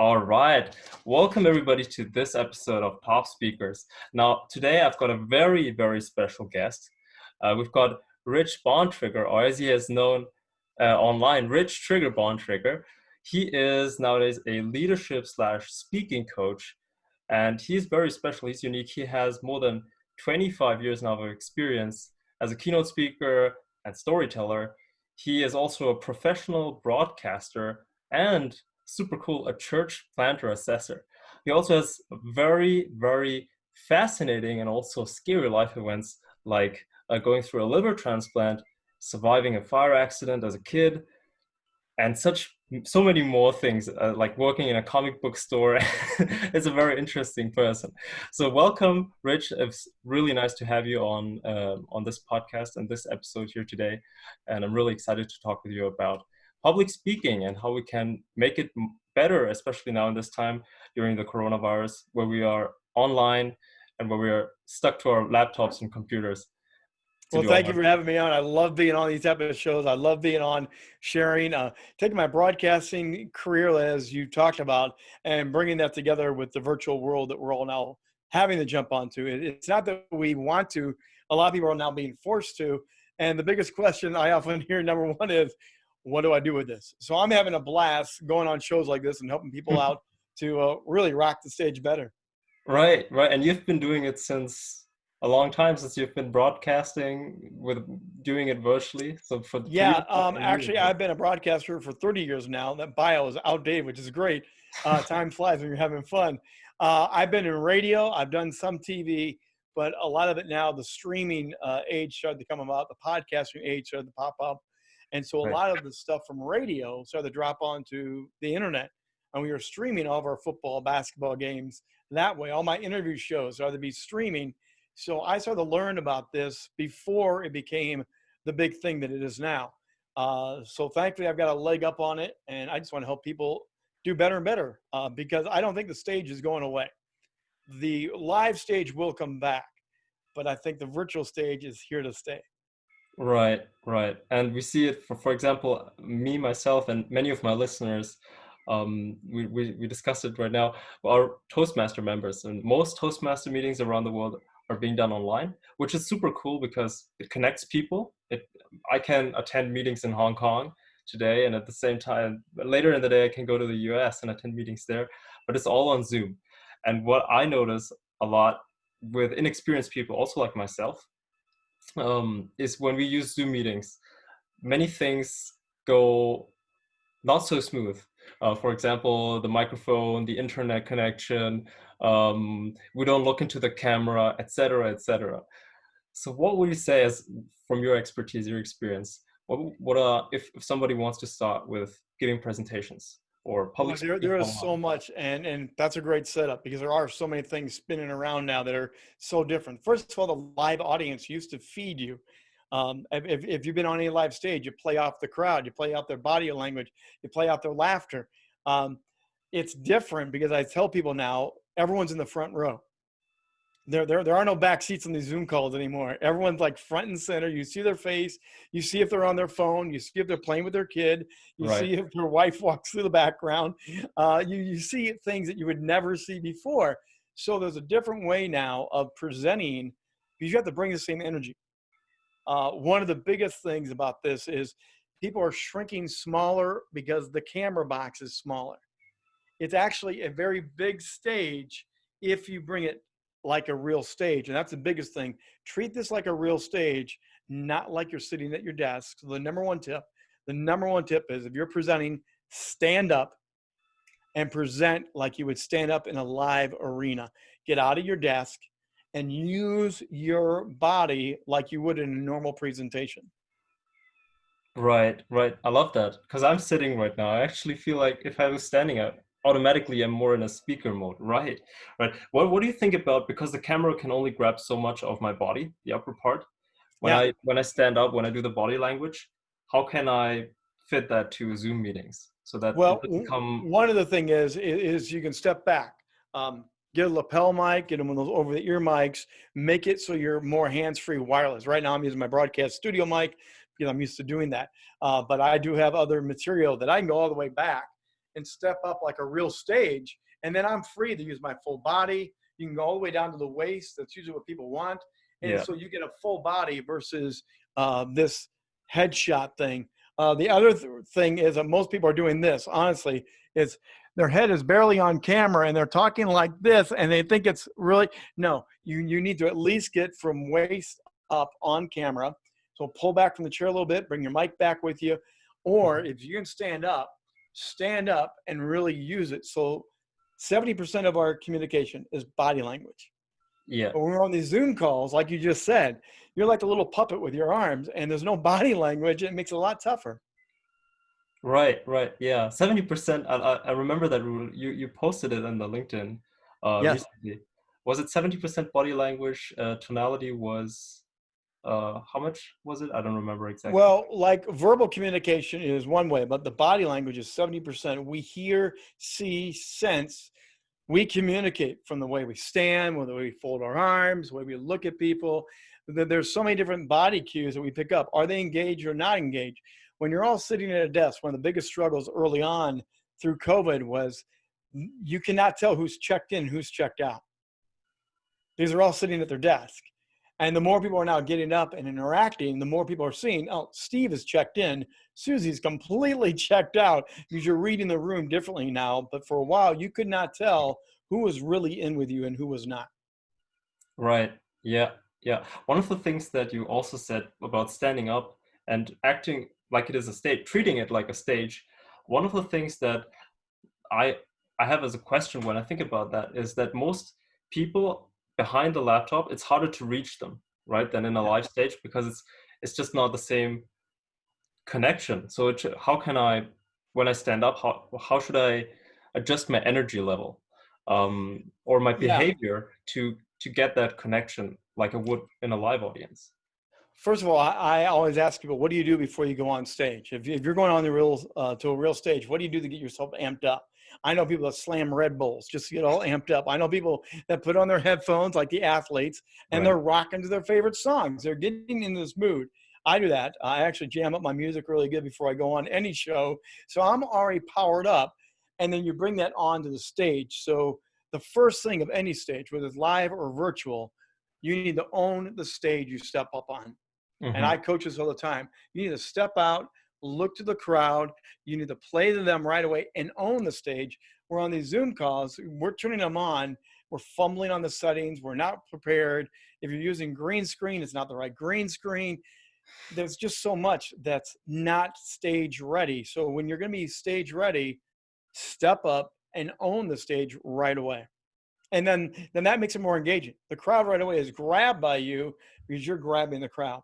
All right. Welcome everybody to this episode of Pop Speakers. Now, today I've got a very, very special guest. Uh, we've got Rich Bontrager, or as he is known uh, online, Rich Trigger Bontrager. He is nowadays a leadership slash speaking coach, and he's very special. He's unique. He has more than 25 years now of experience as a keynote speaker and storyteller. He is also a professional broadcaster and super cool, a church planter assessor. He also has very, very fascinating and also scary life events like uh, going through a liver transplant, surviving a fire accident as a kid, and such so many more things uh, like working in a comic book store. It's a very interesting person. So welcome rich. It's really nice to have you on uh, on this podcast and this episode here today and i'm really excited to talk with you about public speaking and how we can make it better, especially now in this time during the coronavirus, where we are online and where we are stuck to our laptops and computers. Well, thank you for having me on. I love being on these type of shows. I love being on, sharing, uh, taking my broadcasting career as you talked about, and bringing that together with the virtual world that we're all now having to jump onto. It's not that we want to. A lot of people are now being forced to. And the biggest question I often hear, number one, is what do I do with this? So I'm having a blast going on shows like this and helping people out to uh, really rock the stage better. Right, right. And you've been doing it since a long time since you've been broadcasting with doing it virtually. So for yeah, um, actually, I've been a broadcaster for 30 years now. That bio is outdated, which is great. Uh, time flies when you're having fun. Uh, I've been in radio. I've done some TV, but a lot of it now, the streaming uh, age started to come about. The podcasting age started to pop up. And so a right. lot of the stuff from radio started to drop onto the internet. And we were streaming all of our football, basketball games that way. All my interview shows started to be streaming. So I started to learn about this before it became the big thing that it is now. Uh, so thankfully, I've got a leg up on it, and I just want to help people do better and better uh, because I don't think the stage is going away. The live stage will come back, but I think the virtual stage is here to stay. Right, right. And we see it for, for example, me, myself, and many of my listeners, um, we, we, we discussed it right now, our Toastmaster members. And most Toastmaster meetings around the world are being done online, which is super cool because it connects people. It, I can attend meetings in Hong Kong today, and at the same time, later in the day, I can go to the US and attend meetings there, but it's all on Zoom. And what I notice a lot with inexperienced people, also like myself, um, is when we use Zoom meetings, many things go not so smooth. Uh, for example, the microphone, the internet connection, um, we don't look into the camera, etc., etc. So what would you say as from your expertise, your experience, what, what uh, if, if somebody wants to start with giving presentations? Or public there, there is so much and and that's a great setup because there are so many things spinning around now that are so different. First of all the live audience used to feed you. Um, if, if you've been on any live stage you play off the crowd you play out their body language you play out their laughter. Um, it's different because i tell people now everyone's in the front row there, there, there are no back seats on these Zoom calls anymore. Everyone's like front and center. You see their face. You see if they're on their phone. You see if they're playing with their kid. You right. see if their wife walks through the background. Uh, you, you see things that you would never see before. So there's a different way now of presenting because you have to bring the same energy. Uh, one of the biggest things about this is people are shrinking smaller because the camera box is smaller. It's actually a very big stage if you bring it like a real stage. And that's the biggest thing. Treat this like a real stage, not like you're sitting at your desk. So the number one tip, the number one tip is if you're presenting, stand up and present like you would stand up in a live arena. Get out of your desk and use your body like you would in a normal presentation. Right, right. I love that because I'm sitting right now. I actually feel like if I was standing up, automatically I'm more in a speaker mode, right? Right. What What do you think about because the camera can only grab so much of my body, the upper part. When yeah. I when I stand up, when I do the body language, how can I fit that to Zoom meetings so that well, become... one of the thing is is you can step back. Um, get a lapel mic, get them one of those over the ear mics, make it so you're more hands-free wireless. Right now I'm using my broadcast studio mic because I'm used to doing that. Uh, but I do have other material that I can go all the way back and step up like a real stage. And then I'm free to use my full body. You can go all the way down to the waist. That's usually what people want. And yeah. so you get a full body versus uh, this headshot thing. Uh, the other th- thing is that most people are doing this, honestly, is their head is barely on camera and they're talking like this and they think it's really, no, you, you need to at least get from waist up on camera. So pull back from the chair a little bit, bring your mic back with you. Or mm-hmm. if you can stand up, stand up and really use it. So 70% of our communication is body language. Yeah. But when we're on these Zoom calls, like you just said, you're like a little puppet with your arms and there's no body language. It makes it a lot tougher. Right, right. Yeah. 70%. I, I remember that rule. you, you posted it on the LinkedIn uh, yes. recently. Was it 70% body language? Uh, tonality was uh how much was it? I don't remember exactly. Well like verbal communication is one way but the body language is 70% we hear see sense. We communicate from the way we stand the way we fold our arms the way we look at people. There's so many different body cues that we pick up. Are they engaged or not engaged? When you're all sitting at a desk one of the biggest struggles early on through covid was you cannot tell who's checked in who's checked out. These are all sitting at their desk and the more people are now getting up and interacting, the more people are seeing, oh, Steve is checked in, Susie's completely checked out because you're reading the room differently now. But for a while, you could not tell who was really in with you and who was not. Right. Yeah. Yeah. One of the things that you also said about standing up and acting like it is a stage, treating it like a stage. One of the things that I I have as a question when I think about that is that most people behind the laptop, it's harder to reach them, right, than in a live stage because it's it's just not the same connection. So it, how can I, when I stand up, how how should I adjust my energy level um, or my behavior yeah. to to get that connection like I would in a live audience? First of all, I, I, always ask people, what do you do before you go on stage? If, if you're going on the real uh, to a real stage, what do you do to get yourself amped up? I know people that slam Red Bulls just to get all amped up. I know people that put on their headphones like the athletes and right. they're rocking to their favorite songs. They're getting in this mood. I do that. I actually jam up my music really good before I go on any show. So I'm already powered up. And then you bring that onto the stage. So the first thing of any stage, whether it's live or virtual, you need to own the stage you step up on. Mm-hmm. And I coach this all the time. You need to step out, look to the crowd. You need to play to them right away and own the stage. We're on these Zoom calls, we're turning them on. We're fumbling on the settings. We're not prepared. If you're using green screen, it's not the right green screen. There's just so much that's not stage ready. So when you're going to be stage ready, step up and own the stage right away. And then, then that makes it more engaging. The crowd right away is grabbed by you because you're grabbing the crowd.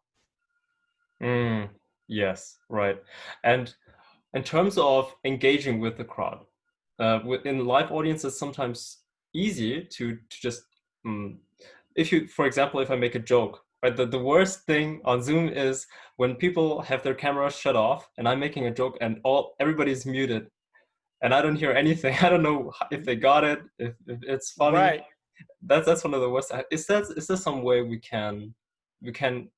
Mm, Yes, right. And in terms of engaging with the crowd, uh, in live audiences, sometimes easy to, to just, um, if you, for example, if I make a joke, right, the, the worst thing on Zoom is when people have their cameras shut off and I'm making a joke and all everybody's muted and I don't hear anything. I don't know if they got it, if, if it's funny. Right. That's that's one of the worst. Is that is there some way we can we can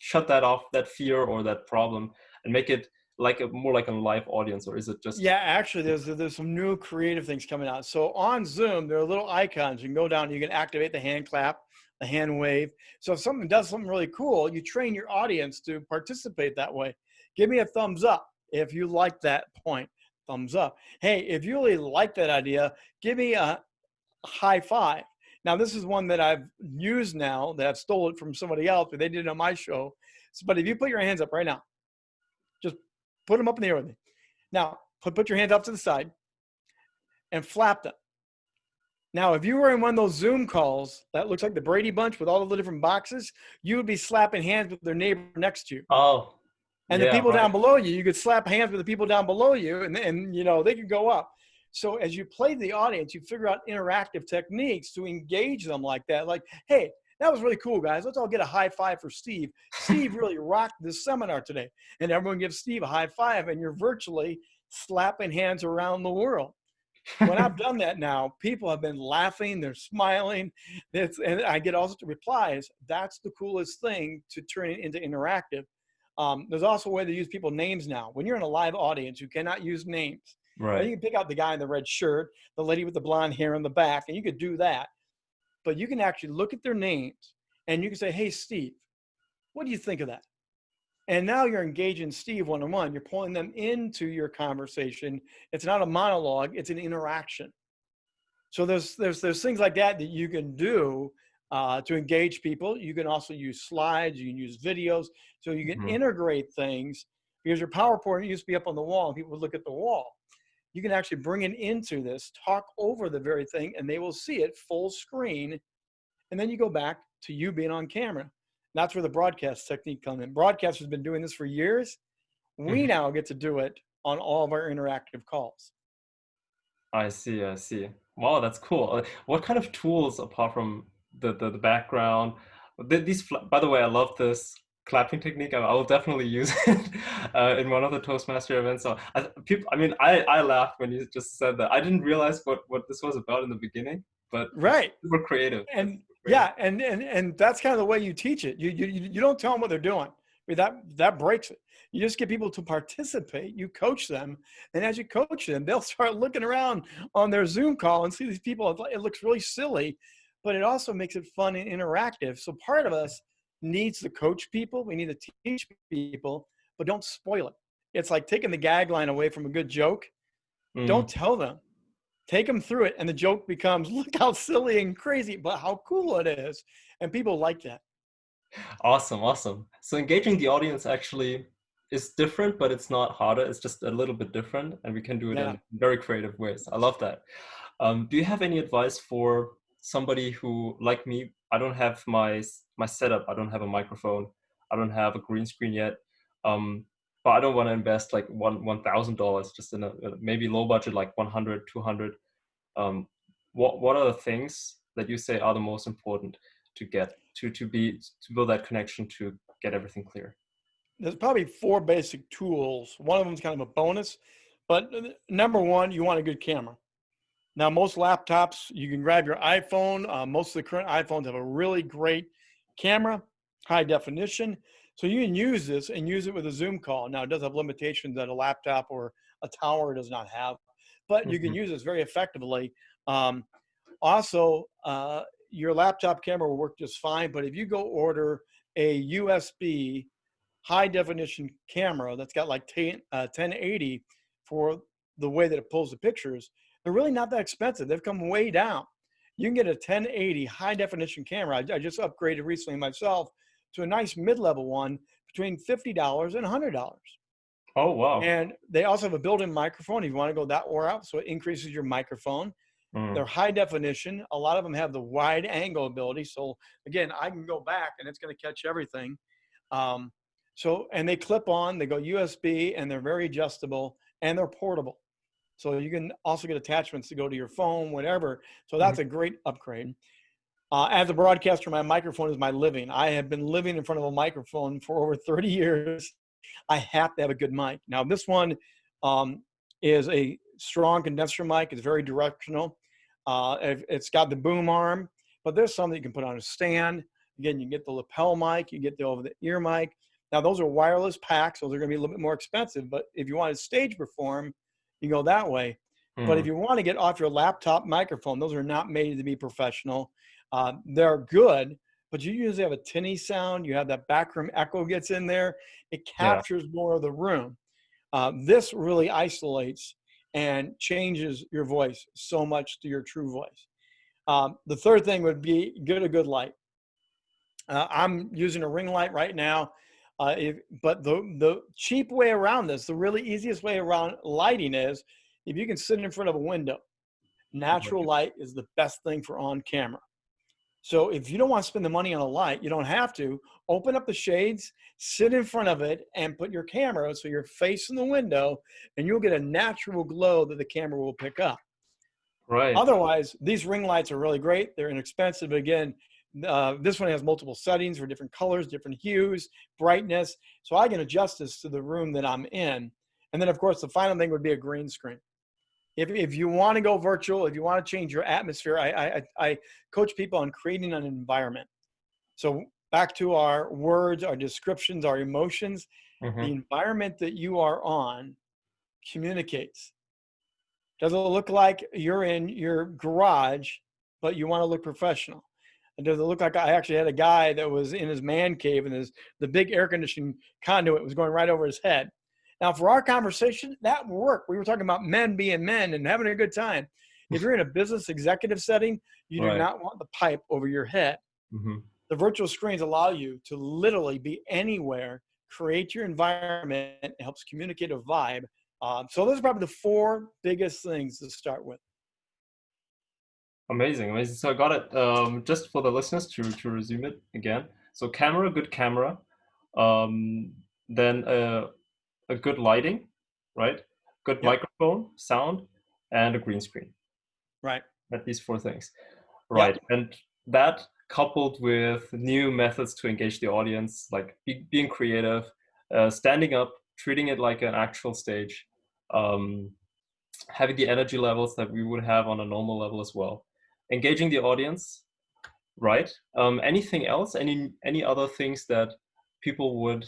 shut that off, that fear or that problem, and make it like a more like a live audience, or is it just? Yeah, actually, there's there's some new creative things coming out. So on Zoom, there are little icons. You can go down, you can activate the hand clap, the hand wave. So if something does something really cool, you train your audience to participate that way. Give me a thumbs up if you like that point. Thumbs up. Hey, if you really like that idea, give me a high five. Now, this is one that I've used now that I've stole it from somebody else, but they did it on my show. So, but if you put your hands up right now, just put them up in the air with me. Now, put, put your hands up to the side and flap them. Now, if you were in one of those Zoom calls that looks like the Brady Bunch with all the different boxes, you would be slapping hands with their neighbor next to you. Oh. And yeah, the people right. down below you, you could slap hands with the people down below you, and, and you know they could go up. So as you play the audience, you figure out interactive techniques to engage them like that. Like, hey, that was really cool, guys. Let's all get a high five for Steve. Steve really rocked this seminar today. And everyone gives Steve a high five, and you're virtually slapping hands around the world. when I've done that now, people have been laughing, they're smiling. It's, and I get all sorts of replies. That's the coolest thing to turn it into interactive. Um, there's also a way to use people names now. When you're in a live audience, you cannot use names. Right. you can pick out the guy in the red shirt, the lady with the blonde hair in the back, and you could do that. But you can actually look at their names and you can say, Hey, Steve, what do you think of that? And now you're engaging Steve one on one. You're pulling them into your conversation. It's not a monologue, it's an interaction. So there's there's there's things like that that you can do uh, to engage people. You can also use slides. You can use videos. So you can mm-hmm. integrate things because your PowerPoint used to be up on the wall and people would look at the wall. You can actually bring it into this, talk over the very thing, and they will see it full screen. And then you go back to you being on camera. That's where the broadcast technique comes in. Broadcast has been doing this for years. We mm-hmm. now get to do it on all of our interactive calls. I see. I see. Wow, that's cool. Uh, what kind of tools, apart from the the, the background, these? By the way, I love this clapping technique. I, will definitely use it uh, in one of the Toastmaster events. So, I, people, I mean, I I laughed when you just said that. I didn't realize what what this was about in the beginning, but right, we're creative. And yeah, and and and that's kind of the way you teach it. You you you don't tell them what they're doing. I mean, that that breaks it. You just get people to participate. You coach them, and as you coach them, they'll start looking around on their Zoom call and see these people. It looks really silly, but it also makes it fun and interactive. So part of us needs to coach people. We need to teach people, but don't spoil it. It's like taking the gag line away from a good joke. Mm. Don't tell them take them through it and the joke becomes look how silly and crazy but how cool it is and people like that awesome awesome so engaging the audience actually is different but it's not harder it's just a little bit different and we can do it yeah. in very creative ways i love that um, do you have any advice for somebody who like me i don't have my my setup. I don't have a microphone. I don't have a green screen yet. Um, but I don't want to invest like one one thousand dollars just in a maybe low budget like 100 200 um, what what are the things that you say are the most important to get to to be to build that connection to get everything clear? There's probably four basic tools. One of them is kind of a bonus but number one you want a good camera now most laptops you can grab your iphone uh, most of the current iphones have a really great camera high definition so you can use this and use it with a Zoom call. Now it does have limitations that a laptop or a tower does not have, but you can mm-hmm. use this very effectively. Um, also, uh, your laptop camera will work just fine, but if you go order a USB high definition camera that's got like 10, uh, 1080 for the way that it pulls the pictures, they're really not that expensive. They've come way down. You can get a 1080 high definition camera. I, I just upgraded recently myself to a nice mid-level one between $50 and $100. Oh, wow. And they also have a built-in microphone if you want to go that route. So it increases your microphone. Mm. They're high definition. A lot of them have the wide angle ability. So again, I can go back and it's going to catch everything. Um, so, and they clip on, they go USB and they're very adjustable and they're portable. So you can also get attachments to go to your phone, whatever. So that's mm-hmm. a great upgrade. Uh, as a broadcaster, my microphone is my living. I have been living in front of a microphone for over 30 years. I have to have a good mic. Now, this one um, is a strong condenser mic. It's very directional. Uh, it's got the boom arm, but there's some that you can put on a stand. Again, you get the lapel mic, you get the over the ear mic. Now, those are wireless packs, so they're going to be a little bit more expensive. But if you want to stage perform, you go that way. Mm. But if hmm. you want to get off your laptop microphone, those are not made to be professional. Uh, they're good, but you usually have a tinny sound. You have that backroom echo gets in there. It captures yeah. more of the room. Uh, this really isolates and changes your voice so much to your true voice. Um, the third thing would be get a good light. Uh, I'm using a ring light right now, uh, if, but the, the cheap way around this, the really easiest way around lighting is if you can sit in front of a window. Natural light is the best thing for on camera. So if you don't want to spend the money on a light, you don't have to. Open up the shades, sit in front of it, and put your camera so you're facing the window, and you'll get a natural glow that the camera will pick up. Right. Otherwise, these ring lights are really great. They're inexpensive. Again, uh, this one has multiple settings for different colors, different hues, brightness. So I can adjust this to the room that I'm in. And then, of course, the final thing would be a green screen if, if you want to go virtual, if you want to change your atmosphere, I, I, I coach people on creating an environment. So back to our words, our descriptions, our emotions, mm-hmm. the environment that you are on communicates. Does it look like you're in your garage, but you want to look professional? And does it look like I actually had a guy that was in his man cave and his the big air conditioning conduit was going right over his head? Now, for our conversation, that worked. We were talking about men being men and having a good time. If you're in a business executive setting, you right. do not want the pipe over your head. Mm-hmm. The virtual screens allow you to literally be anywhere, create your environment, it helps communicate a vibe. Um, so those are probably the four biggest things to start with. Amazing, amazing. So I got it. Um, just for the listeners to to resume it again. So camera, good camera. Um, then uh, a good lighting, right? Good yep. microphone, sound, and a green screen. Right. At these four things. Right. Yep. And that coupled with new methods to engage the audience, like be, being creative, uh, standing up, treating it like an actual stage, um, having the energy levels that we would have on a normal level as well, engaging the audience, right? Um, anything else? Any any other things that people would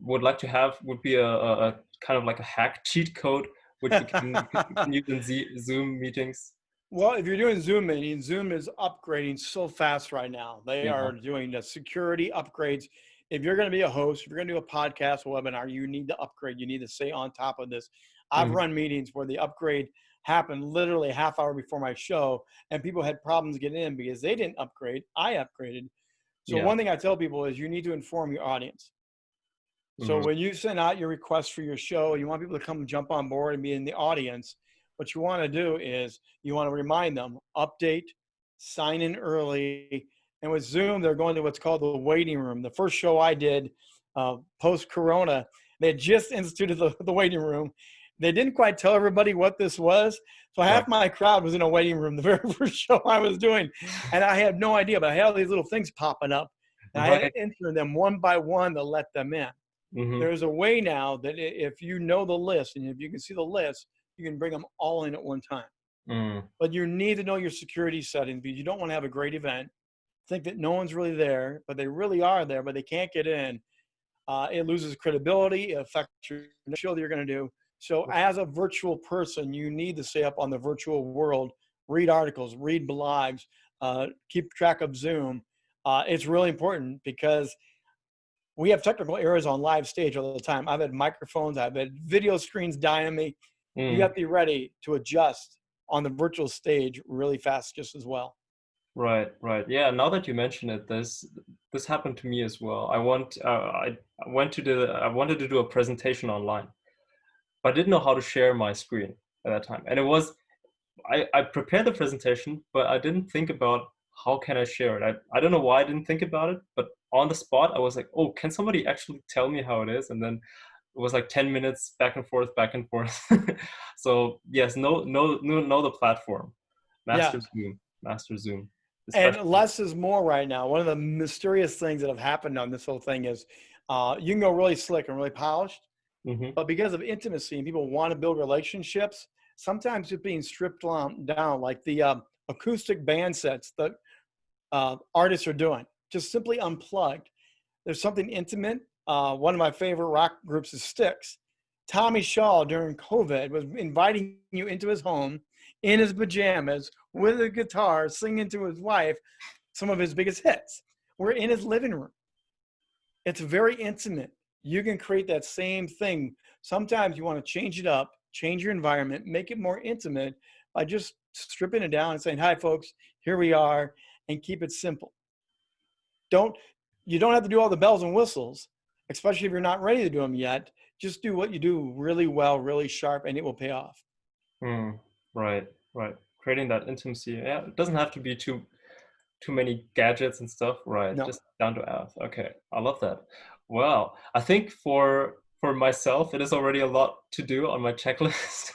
would like to have would be a, a, a kind of like a hack cheat code which you can, can use in Z, Zoom meetings? Well, if you're doing Zoom meetings, Zoom is upgrading so fast right now. They yeah. are doing the security upgrades. If you're going to be a host, if you're going to do a podcast webinar, you need to upgrade. You need to stay on top of this. I've mm-hmm. run meetings where the upgrade happened literally half hour before my show, and people had problems getting in because they didn't upgrade. I upgraded. So yeah. one thing I tell people is you need to inform your audience. So mm-hmm. when you send out your request for your show, you want people to come jump on board and be in the audience. What you want to do is you want to remind them, update, sign in early. And with Zoom, they're going to what's called the waiting room. The first show I did uh, post Corona, they just instituted the, the waiting room. They didn't quite tell everybody what this was. So half my crowd was in a waiting room the very first show I was doing. And I had no idea, but I had all these little things popping up. And right. I had to enter them one by one to let them in. Mm-hmm. There's a way now that if you know the list and if you can see the list, you can bring them all in at one time. Mm. But you need to know your security settings because you don't want to have a great event, think that no one's really there, but they really are there, but they can't get in. Uh, it loses credibility. It affects your show that you're going to do. So, as a virtual person, you need to stay up on the virtual world, read articles, read blogs, uh, keep track of Zoom. Uh, it's really important because we have technical errors on live stage all the time. I've had microphones, I've had video screens die on me. Mm. You have to be ready to adjust on the virtual stage really fast, just as well. Right, right. Yeah. Now that you mention it, this this happened to me as well. I want uh, I went to the I wanted to do a presentation online, but I didn't know how to share my screen at that time, and it was I I prepared the presentation, but I didn't think about how can I share it. I I don't know why I didn't think about it, but on the spot, I was like, oh, can somebody actually tell me how it is? And then it was like 10 minutes back and forth, back and forth. so yes, no, no, no, know the platform. Master yeah. Zoom, Master Zoom. Especially. And less is more right now. One of the mysterious things that have happened on this whole thing is uh, you can go really slick and really polished, mm-hmm. but because of intimacy and people want to build relationships, sometimes it's being stripped down, like the uh, acoustic band sets that uh, artists are doing just simply unplugged. There's something intimate. Uh, one of my favorite rock groups is Styx. Tommy Shaw during COVID was inviting you into his home in his pajamas with a guitar, singing to his wife some of his biggest hits. We're in his living room. It's very intimate. You can create that same thing. Sometimes you want to change it up, change your environment, make it more intimate by just stripping it down and saying, Hi, folks, here we are, and keep it simple don't you don't have to do all the bells and whistles, especially if you're not ready to do them yet. Just do what you do really well, really sharp, and it will pay off. Mm, right, right. Creating that intimacy. Yeah, it doesn't have to be too too many gadgets and stuff. Right, no. just down to earth. Okay, I love that. Well, I think for for myself, it is already a lot to do on my checklist.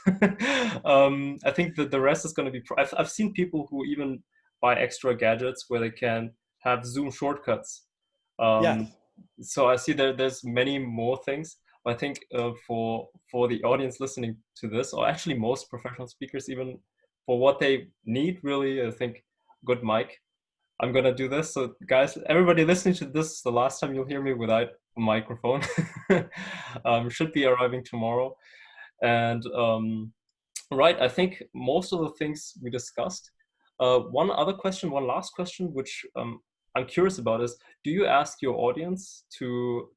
um, I think that the rest is going to be. I've I've seen people who even buy extra gadgets where they can have Zoom shortcuts. Um, yeah. So I see that there's many more things. I think uh, for for the audience listening to this, or actually most professional speakers, even for what they need, really, I think good mic. I'm gonna do this. So guys, everybody listening to this, the last time you'll hear me without microphone. um, should be arriving tomorrow, and um, right. I think most of the things we discussed. Uh, one other question, one last question, which um, I'm curious about is, do you ask your audience to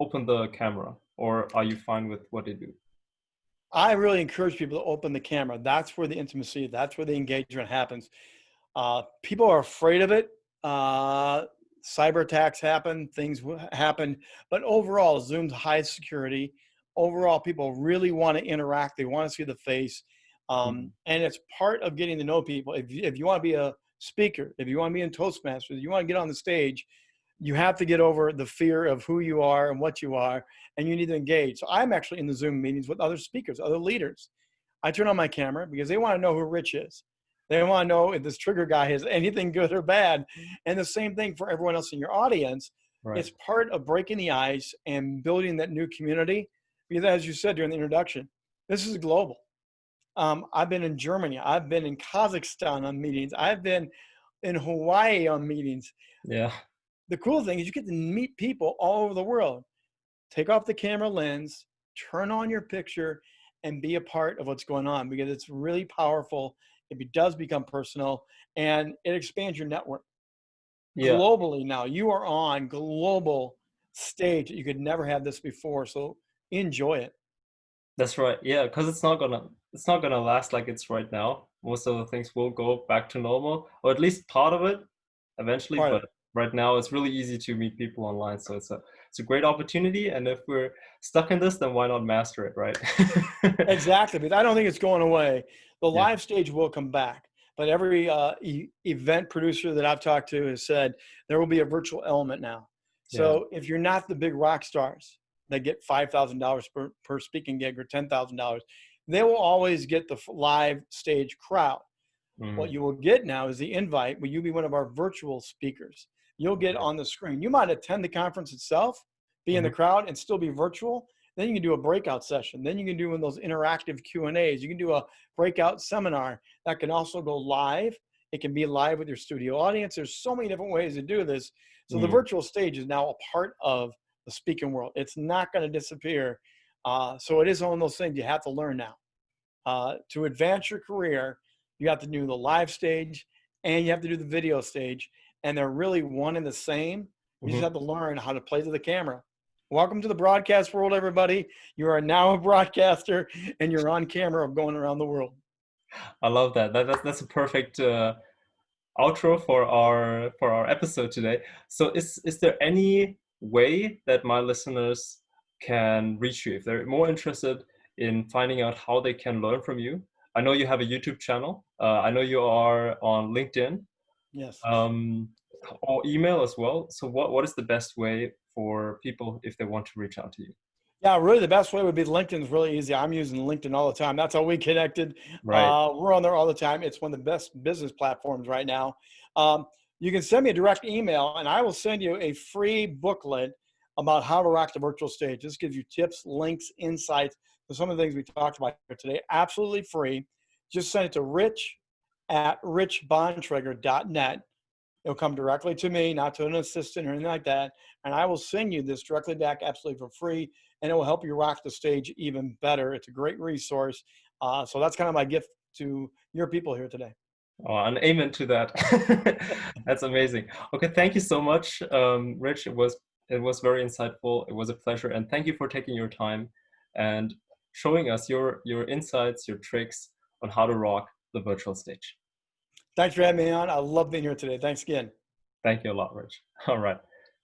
open the camera or are you fine with what they do? I really encourage people to open the camera. That's where the intimacy, that's where the engagement happens. Uh, people are afraid of it. Uh, cyber attacks happen, things happen, but overall, Zoom's high security. Overall, people really want to interact. They want to see the face. Um, mm-hmm. and it's part of getting to know people. If you, if you want to be a speaker, if you want to be in Toastmasters, you want to get on the stage, you have to get over the fear of who you are and what you are, and you need to engage. So I'm actually in the Zoom meetings with other speakers, other leaders. I turn on my camera because they want to know who Rich is. They want to know if this trigger guy has anything good or bad. And the same thing for everyone else in your audience. Right. It's part of breaking the ice and building that new community. Because as you said during the introduction, this is global. Um, I've been in Germany. I've been in Kazakhstan on meetings. I've been in Hawaii on meetings. Yeah. The cool thing is you get to meet people all over the world. Take off the camera lens, turn on your picture, and be a part of what's going on because it's really powerful it does become personal and it expands your network yeah. globally now. You are on global stage you could never have this before so enjoy it. That's right yeah because it's not gonna it's not gonna last like it's right now. Most of the things will go back to normal or at least part of it eventually part but right now it's really easy to meet people online so it's a it's a great opportunity and if we're stuck in this then why not master it right exactly but i don't think it's going away the yeah. live stage will come back but every uh, e event producer that i've talked to has said there will be a virtual element now so yeah. if you're not the big rock stars that get $5000 per, per speaking gig or $10000 they will always get the live stage crowd mm -hmm. what you will get now is the invite will you be one of our virtual speakers you'll get on the screen. You might attend the conference itself, be in the mm-hmm. crowd and still be virtual. Then you can do a breakout session. Then you can do one of those interactive Q and A's. You can do a breakout seminar that can also go live. It can be live with your studio audience. There's so many different ways to do this. So mm. the virtual stage is now a part of the speaking world. It's not going to disappear. Uh, so it is one of those things you have to learn now. Uh, to advance your career, you have to do the live stage and you have to do the video stage and they're really one and the same. You mm-hmm. just have to learn how to play to the camera. Welcome to the broadcast world, everybody. You are now a broadcaster and you're on camera going around the world. I love that. that that's, that's a perfect uh, outro for our for our episode today. So is, is there any way that my listeners can reach you if they're more interested in finding out how they can learn from you? I know you have a YouTube channel. Uh, I know you are on LinkedIn. Yes. Um, or email as well. So what, what is the best way for people if they want to reach out to you? Yeah, really the best way would be LinkedIn is really easy. I'm using LinkedIn all the time. That's how we connected. Right. Uh, we're on there all the time. It's one of the best business platforms right now. Um, you can send me a direct email and I will send you a free booklet about how to rock the virtual stage. This gives you tips, links, insights to some of the things we talked about here today. Absolutely free. Just send it to rich at richbontrager.net. It'll come directly to me, not to an assistant or anything like that. And I will send you this directly back absolutely for free. And it will help you rock the stage even better. It's a great resource. Uh, so that's kind of my gift to your people here today. Oh, an amen to that. that's amazing. Okay, thank you so much, um, Rich. It was it was very insightful. It was a pleasure, and thank you for taking your time and showing us your your insights, your tricks on how to rock the virtual stage. Thanks for having me on. I love being here today. Thanks again. Thank you a lot, Rich. All right.